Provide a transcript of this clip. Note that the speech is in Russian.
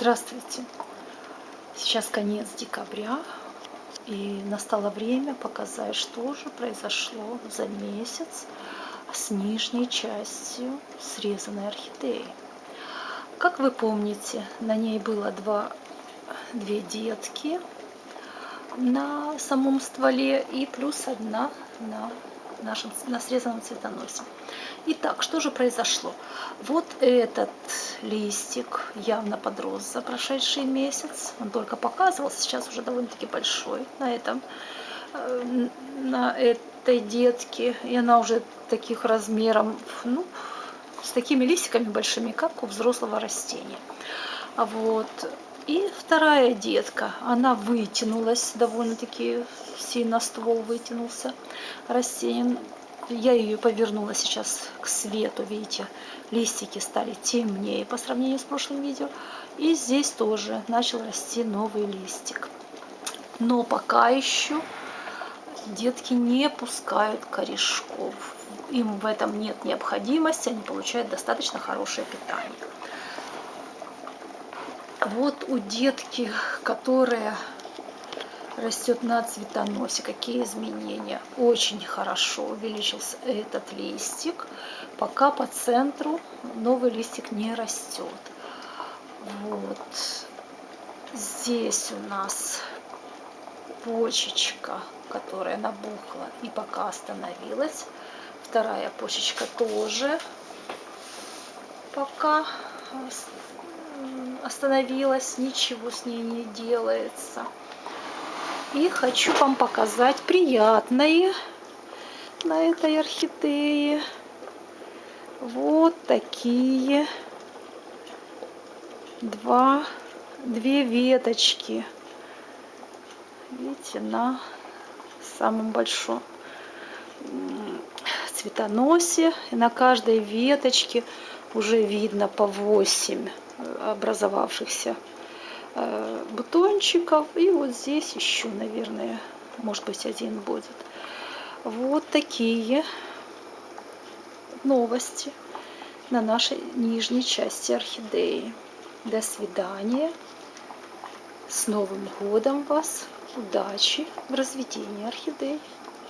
Здравствуйте! Сейчас конец декабря, и настало время показать, что же произошло за месяц с нижней частью срезанной орхидеи. Как вы помните, на ней было два, две детки на самом стволе и плюс одна на нашем на срезанном цветоносе. Итак, что же произошло? Вот этот листик явно подрос за прошедший месяц. Он только показывался, сейчас уже довольно-таки большой на этом, э, на этой детке. И она уже таких размеров, ну, с такими листиками большими, как у взрослого растения. А вот. И вторая детка, она вытянулась довольно-таки сильно, ствол вытянулся растение. Я ее повернула сейчас к свету, видите, листики стали темнее по сравнению с прошлым видео. И здесь тоже начал расти новый листик. Но пока еще детки не пускают корешков. Им в этом нет необходимости, они получают достаточно хорошее питание. Вот у детки, которая растет на цветоносе. Какие изменения? Очень хорошо увеличился этот листик, пока по центру новый листик не растет. Вот. Здесь у нас почечка, которая набухла и пока остановилась. Вторая почечка тоже пока остановилась, ничего с ней не делается. И хочу вам показать приятное на этой орхидее. Вот такие два, две веточки. Видите, на самом большом цветоносе. И на каждой веточке уже видно по 8 образовавшихся Э, бутончиков. И вот здесь еще, наверное, может быть, один будет. Вот такие новости на нашей нижней части орхидеи. До свидания. С Новым годом вас! Удачи в разведении орхидей!